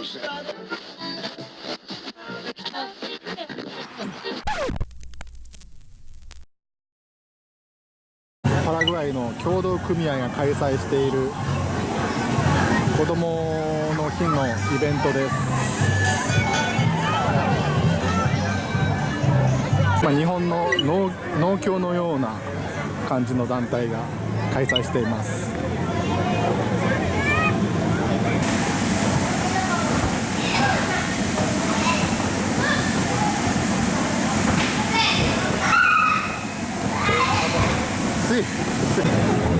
パラグアイの協同組合が開催している子どもの日のイベントです、まあ、日本の農農協のような感じの団体が開催しています。Merci.